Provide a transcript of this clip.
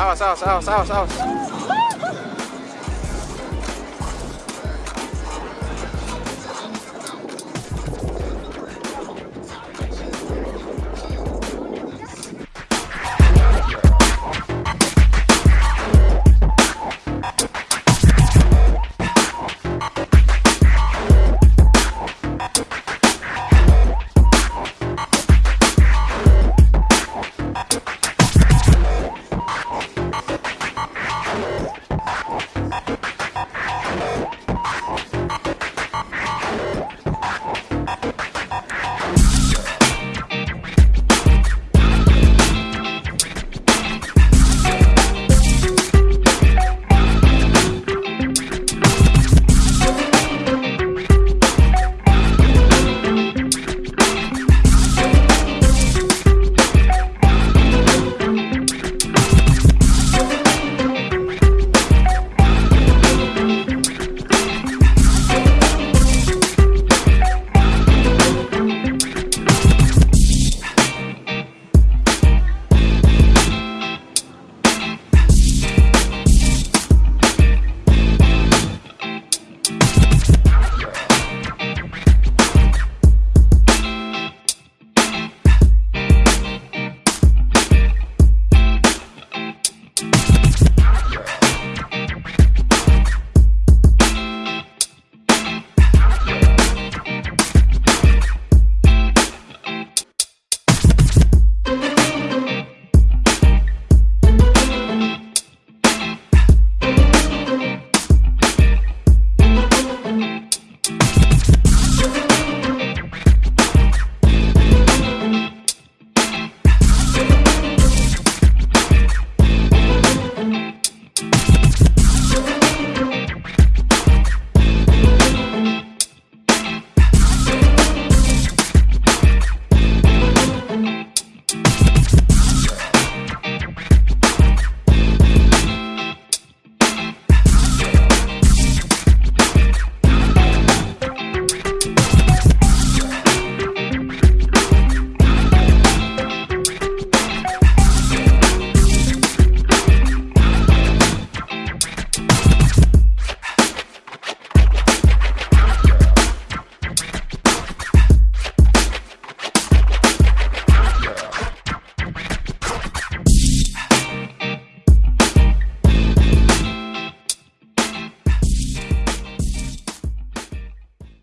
Awas, awas, awas, awas, awas.